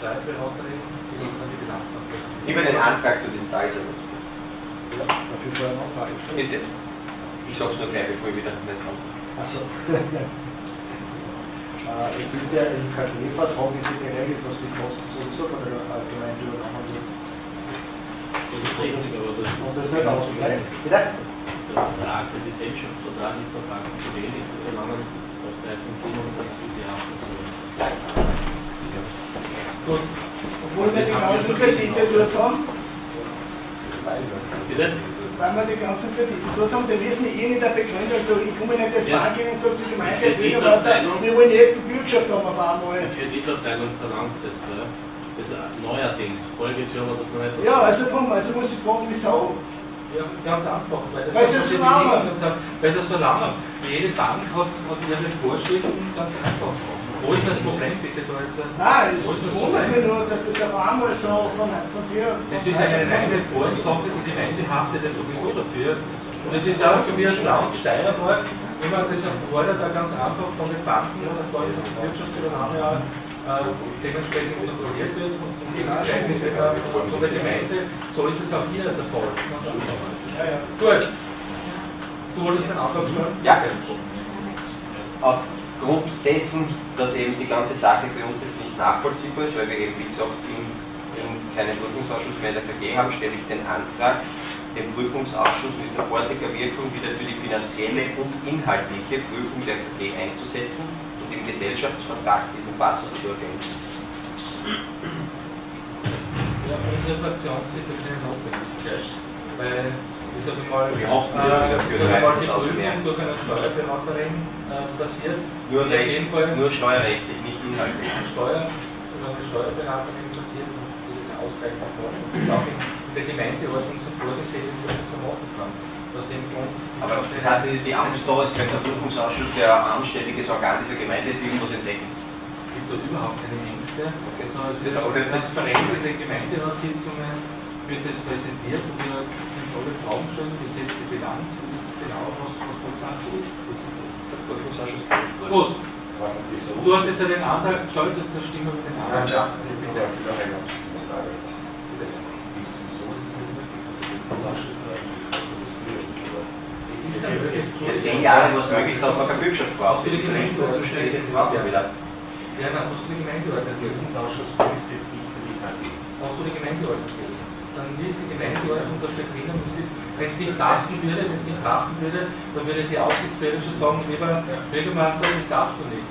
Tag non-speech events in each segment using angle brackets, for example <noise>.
Steuerberaterin, die dann die Bilanz Ich habe einen Antrag zu diesem Tagesordnungspunkt. Ja, dafür vorher noch Frage stellen. Bitte. Ich sage es nur gleich, bevor ich wieder nicht. Also, <laughs> äh, es ist ja im KG-Vertrag ist ja geregelt, dass die Kosten sowieso von der Gemeinde übernommen wird. Das ist richtig, aber das Und das ist nicht ausgleichen. Bitte? Der Vertrag, der Gesellschaftsvertrag ist der Bank zu wenig, sie verlangen auf 13,750 die Haftung. Gut. Obwohl wir die ganzen Kredite dort haben, Bitte? weil wir die ganzen Kredite dort haben, wir wissen eh nicht der Begründung, ich komme nicht das. Bank und sage zur Gemeinde, wir wollen jetzt die Bürgschaft haben auf einmal. Die Kreditabteilung verlangt es jetzt. Ja. Das ist neuerdings. Voriges Jahr war das noch nicht. Ja, also drum, also muss ich fragen, wieso? Ja, ganz einfach. Weil das Weil hat sie es die verlangen. Weil sie es verlangen. Jede Bank hat, hat ihre Vorschriften ganz einfach. Wo ist das Problem bitte da jetzt? Nein, es Wo ist das wundert mich nur, dass das auf einmal so von, von dir. Von Das ist eine reine Formsache, die Gemeinde haftet ja sowieso dafür. Und es ist auch so wie ein Land Steiermark, wenn man das erfordert, auch ganz einfach von den Banken und das Wirtschaftsübernahme auch äh, dementsprechend kontrolliert wird und die Gemeinde, äh, von der Gemeinde, so ist es auch hier der Fall. Ja, ja. Gut. Du wolltest den Antrag stellen? Ja. Aufgrund dessen, dass eben die ganze Sache für uns jetzt nicht nachvollziehbar ist, weil wir eben, wie gesagt, in, in keinen Prüfungsausschuss mehr in der VG haben, stelle ich den Antrag, den Prüfungsausschuss mit sofortiger Wirkung wieder für die finanzielle und inhaltliche Prüfung der VG einzusetzen und im Gesellschaftsvertrag diesen Passus zu ergänzen. Ja, unsere Fraktion sieht keine Notwendigkeit, weil ich sage mal, Wir hoffen, äh, wir ich dafür sage mal, die Prüfung durch eine Steuerberaterin äh, passiert. Nur, recht, nur steuerrechtlich, nicht inhaltlich. Steuer, durch eine Steuerberaterin passiert und die das ausreichend und das auch in, in der Gemeindeordnung so vorgesehen ist, dass man so machen kann. Aus dem Grund. Aber das heißt, das ist die Angst da, es könnte der Prüfungsausschuss, der anständiges Organ dieser Gemeinde ist, irgendwas entdecken. Es gibt da überhaupt keine Ängste, sondern es wird auch transparent in den Gemeinderatssitzungen wird das präsentiert und wir alle Fragen stellen, die Bilanz und ist genau, was, was Sache ist. Das ist es. Der. Gut, das du hast jetzt ja den Antrag gestellt, jetzt stimmen wir den Ja, Antrag. ja, ab. ich bin wieder rein. Wieso ist es nicht möglich, dass der ja jetzt- jetzt- Vor zehn Jahren war es möglich, dass man keine Bürgschaft braucht. Für die Gemeinde schnell ist überhaupt nicht wieder. Ja, dann hast du die Gemeindeordnung gelesen. Prüfungsausschuss prüft jetzt nicht für die KG. Hast du die Gemeindeordnung Dann liest die Gemeindeordnung, da steht drinnen, wenn es nicht passen würde, wenn es nicht passen würde, dann würde die Aufsichtsbehörde schon sagen, lieber Bürgermeister, das darfst du nicht.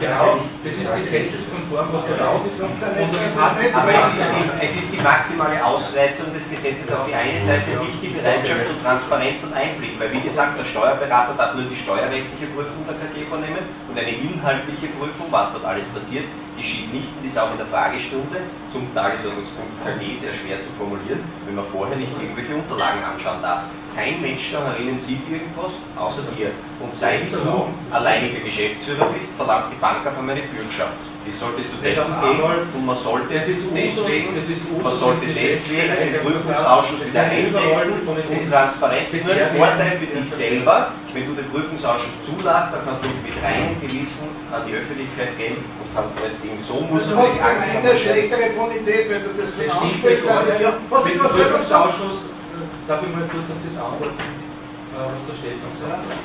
Genau, das ist gesetzeskonform, was da raus ist. Es ist, die, es ist die maximale Ausreizung des Gesetzes auf die eine Seite nicht die Bereitschaft und Transparenz und Einblick, weil wie gesagt, der Steuerberater darf nur die steuerrechtliche Prüfung der KG vornehmen und eine inhaltliche Prüfung, was dort alles passiert, geschieht nicht und ist auch in der Fragestunde zum Tagesordnungspunkt KG sehr schwer zu formulieren, wenn man vorher nicht irgendwelche Unterlagen anschauen darf. Kein Mensch da herinnen sieht irgendwas, außer dir. Und seit du alleiniger Geschäftsführer bist, verlangt die Bank auf einmal eine Bürgschaft. Die sollte zu Decken gehen und man sollte deswegen, man sollte deswegen den Prüfungsausschuss wieder einsetzen und Transparenz. Nur ein Vorteil für dich selber, wenn du den Prüfungsausschuss zulässt, dann kannst du mit reinem Gewissen an die Öffentlichkeit gehen und kannst festlegen, so muss Also man hat die die Akten Gemeinde eine schlechtere Bonität, wenn du das Das stimmt ansprichst. der du mit dem das? Prüfungsausschuss, äh, darf ich mal kurz auf das antworten, äh, was der Stefan gesagt hat.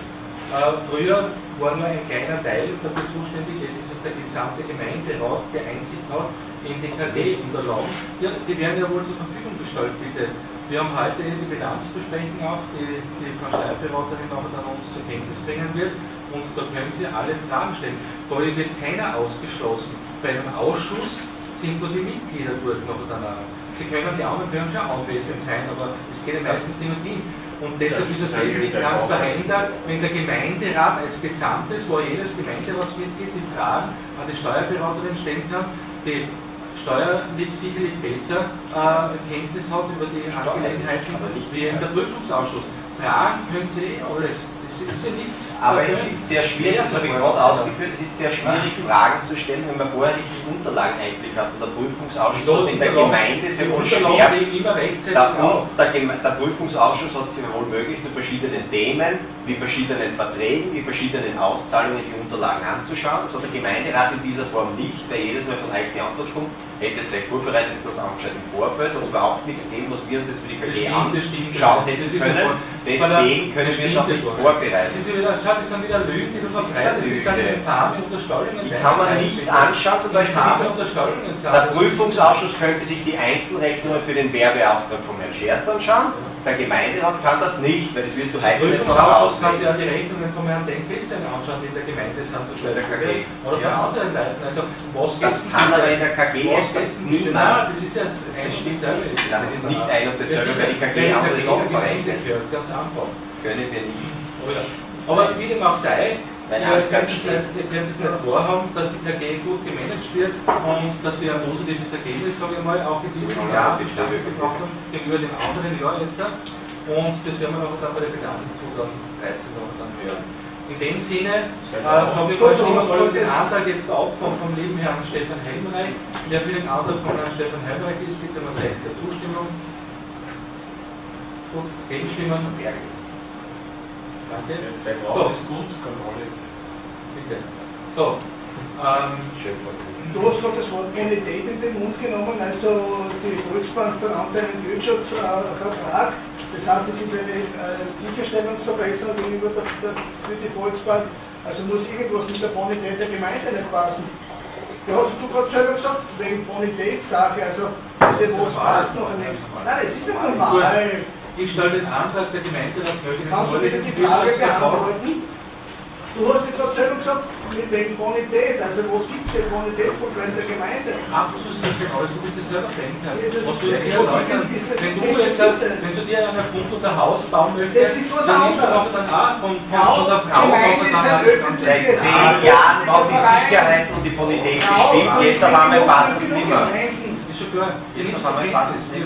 Äh, früher war nur ein kleiner Teil dafür zuständig, jetzt ist es der gesamte Gemeinderat, der Einsicht hat in die KG-Unterlagen. Ja, die werden ja wohl zur Verfügung gestellt, bitte. Wir haben heute die Bilanzbesprechung auch, die die Frau Steuerberaterin nachher dann uns zur Kenntnis bringen wird. Und da können Sie alle Fragen stellen. Da wird keiner ausgeschlossen. Bei einem Ausschuss sind nur die Mitglieder dort noch danach. Sie können, die anderen können schon anwesend sein, aber es geht ja meistens nicht um die. Und deshalb ist es wesentlich transparenter, wenn der Gemeinderat als Gesamtes, wo jedes Gemeinderatsmitglied die Fragen an die Steuerberaterin stellen kann, die steuerlich sicherlich besser äh, Kenntnis hat über die Angelegenheiten wie in der Prüfungsausschuss. Fragen können Sie eh alles. Das ist ja nichts. Aber es ist sehr schwierig, das habe ich gerade ausgeführt, es ist sehr schwierig, Fragen zu stellen, wenn man vorher nicht die Unterlageneinblick hat. Und der Prüfungsausschuss So, hat in der Unterlagen- Gemeinde sehr wohl Unterlagen schwer Der, der, der Prüfungsausschuss hat sehr wohl möglich zu verschiedenen Themen, die verschiedenen Verträgen, die verschiedenen Auszahlungen, die Unterlagen anzuschauen. Das hat der Gemeinderat in dieser Form nicht, weil jedes Mal von euch die Antwort kommt, hättet ihr euch vorbereitet, das angeschaut im Vorfeld, und überhaupt nichts geben, was wir uns jetzt für die KG anschauen hätten ist können. Deswegen können wir uns auch nicht vorbereiten. Das, ist wieder, schau, das sind wieder Lügen, die du Das ist verbreitest. Das sind Lüge. infame Unterstallungen. Die kann man nicht anschauen, zum Beispiel. Der Prüfungsausschuss könnte sich die Einzelrechnungen für den Werbeauftrag von Herrn Scherz anschauen. Der Gemeinderat kann das nicht, weil das wirst du heute nicht noch Prüfungsausschuss kann sich ja die Rechnungen von Herrn Denkfesten anschauen, die in der Gemeinde sind zu In der KG. Oder von Ja. anderen Leuten. Also, was Das kann aber in der KG Was geht's niemand. Nein, das ist ja ein dasselbe. Nein, das ist nicht ein und dasselbe, weil die KG verrechnet. gehört, Ganz einfach. Können wir nicht. Oder? Aber wie dem auch sei, Weil wir können es nicht, wahrhaben, dass die KG gut gemanagt wird und dass wir ein positives Ergebnis, sage ich mal, auch in diesem Das Jahr gebracht haben, gegenüber dem anderen Jahr jetzt. da. Und das werden wir noch dann bei der Bilanz 2013 noch dann hören. In dem Sinne äh, habe ich mal den das- Antrag jetzt auch vom, vom lieben Herrn Stefan Helmreich. Wer für den Antrag von Herrn Stefan Helmreich ist, bitte mal Zeichen der Zustimmung. Gut, gegenstimmen. Danke. Vertrauen ist gut, Kontrolle ist besser. Bitte. So, ähm, Du hast gerade das Wort Bonität in den Mund genommen, also die Volksbank verlangt einen Wirtschaftsvertrag. Das heißt, es ist eine äh, Sicherstellungsverbesserung gegenüber der, der, für die Volksbank. Also muss irgendwas mit der Bonität der Gemeinde nicht passen. Du hast du gerade selber gesagt, wegen Bonitätssache, also bitte, was passt noch nichts. Nein, es ist nicht normal. ich stelle den Antrag der Gemeinderat den Kannst du bitte die Frage beantworten? Du hast ja gerade selber gesagt, mit wegen Bonität, also was gibt es für Bonitätsproblem der Gemeinde? abzusichern, alles, du bist es selber denken. Ja, Was du jetzt ich- das- wenn du jetzt, wenn du dir einen Grund unter Haus bauen möchtest, Das ist was dann nimmst du anderes. auch dann auch von, von, Ja, von der Frau, Gemeinde ist der ein öffentliches- Seit zehn Jahren ein war die Verein. Sicherheit und die Bonität Ja, bestimmt, aber jetzt auf einmal passt es nicht mehr. Ist schon klar. Jetzt auf einmal passt es nicht.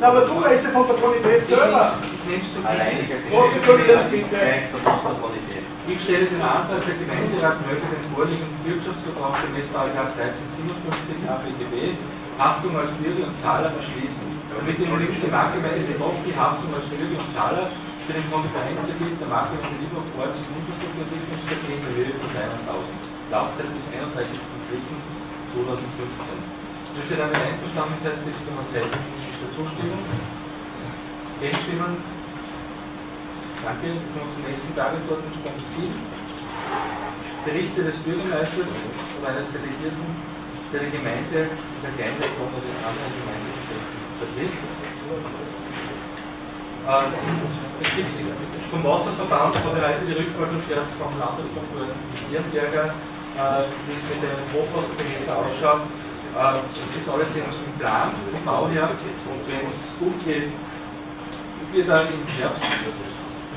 Na, aber du weißt ja von der Bonität selber. Ich nehme es zur Alleine Kenntnis. Protokolliert bitte. Gleich Verlust der Bonität. Ich stelle den Antrag, der Gemeinderat möge den vorliegenden Wirtschaftsvertrag gemäß § 1357 ABGB Haftung als Bürger und Zahler beschließen. Damit die gewünschte Marktgemeinde doch die Haftung als Bürger und Zahler für den Konkurrenzgebiet der Marktgemeinde Lieberhof Orts- und Unterstrukturentwicklungsverträge in Höhe von 300.000. Laufzeit bis 31.03.2015. Wenn Sie damit einverstanden seid, bitte ich um ein Zeichen der Zustimmung. Gegenstimmen? Danke. Wir kommen zum nächsten Tagesordnungspunkt 7. Berichte des Bürgermeisters oder eines Delegierten, der Gemeinde, der Kleinregion oder den anderen Gemeindegesetzen vertritt. Äh, Es gibt vom Wasserverband heute die Rückmeldung gehört vom Landeskonkurrenten Nürnberger, äh, wie es mit den Hochwasserbehältern ausschaut. Äh, Es ist alles im Plan, im Baujahr. Und wenn es gut geht, wir da im Herbst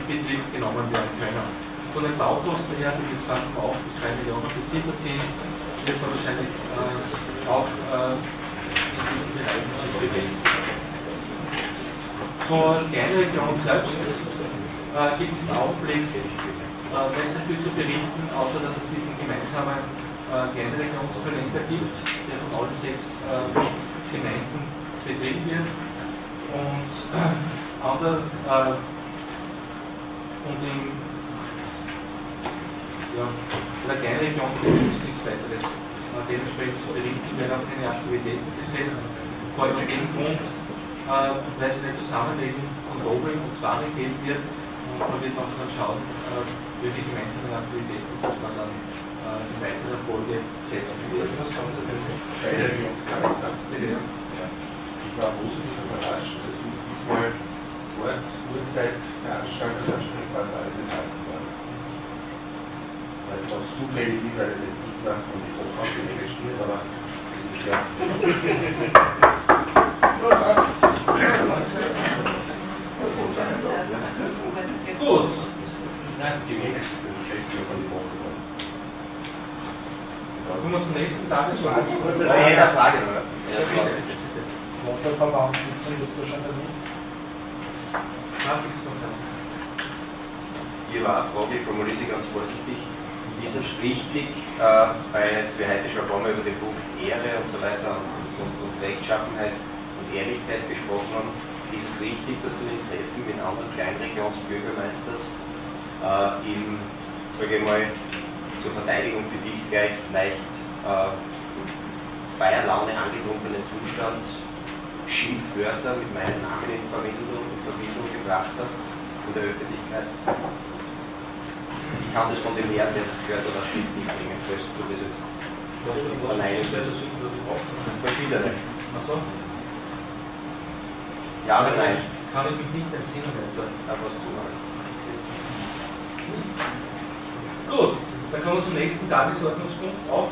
Betrieb genommen werden können. Von den Baukosten her, die jetzt 2,8 bis 3 Millionen beziffert sind, wird man wahrscheinlich äh, auch äh, in diesen Bereichen sich bewegen. Zur Kleinregion selbst äh, gibt es im Augenblick äh, nicht so viel zu berichten, außer dass es diesen gemeinsamen äh, Kleinregionskalender gibt, der von allen sechs äh, Gemeinden betrieben wird. Und äh, andere, äh, und in ja, Kleinregion gibt es nichts weiteres dementsprechend zu berichten, werden auch keine Aktivitäten gesetzt. Vor allem aus dem Grund, äh, weil sie nicht zusammenlegen von Dobel und Zwari gehen wird. Und da wird man dann schauen, äh, welche gemeinsamen Aktivitäten das man dann äh, in weiterer Folge setzen wird. Was haben Sie denn Kleinregionscharakter? Bitte, ja. Ich war positiv überrascht, dass mit diesmal Ort, Uhrzeit, Veranstaltungsansprechpartner alles enthalten waren. Ich weiß nicht, ob es zufällig ist, weil das jetzt nicht nach und die Hochkaufpflege steht, aber das ist ja. Gut, Gewählt, das ist das letzte von die Woche. kommen wir zum nächsten Tagesordnung. Kurze Ja, jeder Frage. Nur. Wasserverbandssitzung wird wahrscheinlich nicht. Hier war eine Frage, ich formuliere sie ganz vorsichtig. Ist es richtig, äh, ein paar Mal über den Punkt Ehre und so weiter und, und, Rechtschaffenheit und Ehrlichkeit gesprochen haben, ist es richtig, dass du in Treffen mit anderen Kleinregionsbürgermeisters äh, im, sage ich mal, zur Verteidigung für dich gleich leicht äh, Feierlaune angetrunkenen Zustand Schimpfwörter mit meinem Namen in Verbindung, in Verbindung gebracht hast in der Öffentlichkeit. Ich kann das von dem Herrn, der es gehört oder Schrift nicht bringen, falls du das jetzt verneinen willst. Verschiedene. Achso, Ja oder nein? kann ich mich nicht entsinnen jetzt. Da was zu machen. Gut, dann kommen wir zum nächsten Tagesordnungspunkt, auch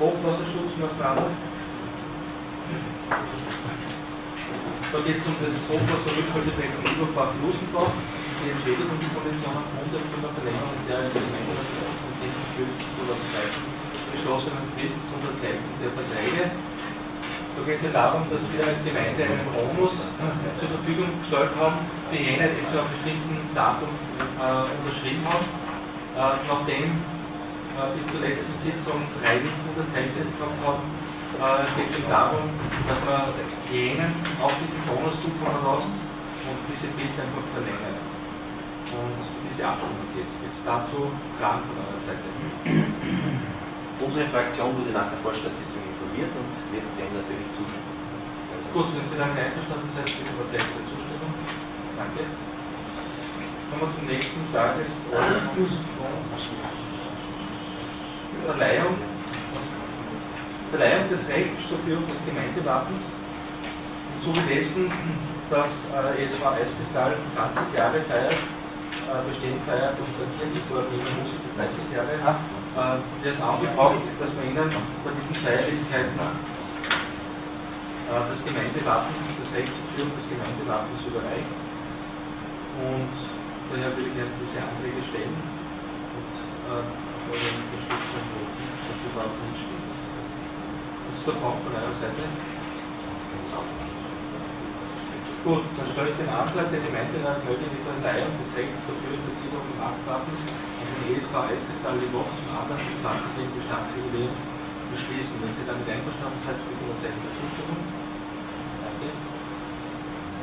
Hochwasserschutzmaßnahmen. Da geht es um das Hochwasserrückhaltebecken Überbach-Lusenbach, die Entschädigungskondition aufgrund der Klimaverlängerung des Jahresgemeinderats vom 10.12.2013 beschlossenen Frist zur Unterzeichnung der Verträge. Da geht es ja darum, dass wir als Gemeinde einen Bonus zur Verfügung gestellt haben für jene, die zu einem bestimmten Datum äh, unterschrieben haben. Äh, nachdem äh, bis zur letzten Sitzung drei nicht unterzeichnet haben, äh, geht es eben darum, dass man jenen auch diesen Bonus zukommen lässt und diese Frist einfach verlängert. Und diese Abstimmung geht es. Jetzt dazu Fragen von eurer Seite. Unsere Fraktion wurde nach der Vorstandssitzung informiert und wird dem natürlich zustimmen. Also, Gut, wenn Sie damit einverstanden sind, bitte überzeugt der Zustimmung. Danke. Kommen wir zum nächsten Tagesordnungspunkt. Verleihung. Verleihung des Rechts zur Führung des Gemeindewappens. Im Zuge dessen, dass äh, ESV Eiskristall 20 Jahre feiert, äh, bestehen feiert und statiert, die so Wiener Musik 30 Jahre, äh, wir es angebracht, dass wir Ihnen bei diesen Feierlichkeiten äh, das Gemeindewappen, das Recht zur Führung des Gemeindewappens überreicht. Und daher würde ich gerne diese Anträge stellen und äh, auf Unterstützung rufen, dass sie überhaupt nicht steht. Da Fragen von eurer Seite? Gut, dann stelle ich den Antrag, der Gemeinderat möge die Verleihung des Rechts zur Führung des Titel und Machtwappens an den ESV Eiskristall Leboch zum Anlass des 20-jährigen Bestandsjubiläums beschließen. Wenn Sie damit einverstanden sind, bitte um Zeichen der Zustimmung. Danke.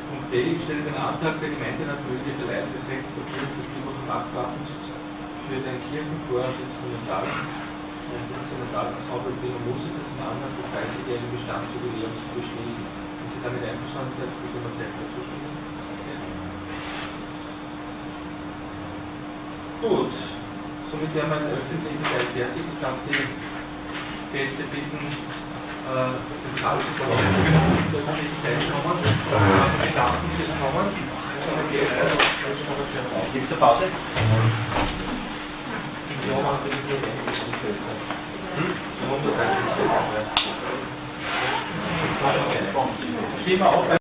Punkt B. Ich stelle den Antrag, der Gemeinderat möge die Verleihung des Rechts Führung des Titel und Machtwappens für den Kirchenchor als Instrumental und Instrumentalensemble Wiener Musiker zum Anlass des 30-jährigen Bestandsjubiläums beschließen. Wenn Sie damit einverstanden sind, bitte ein Zeichen der Zustimmung. Danke. Gut, somit wären wir in der öffentlichen Teil fertig. Ich darf die Gäste bitten, äh, den Saal zu verlassen, in der öffentlichen Teilkommen. Äh, ich danke fürs Kommen. Gibt es eine Pause? Ja, Hm? So 130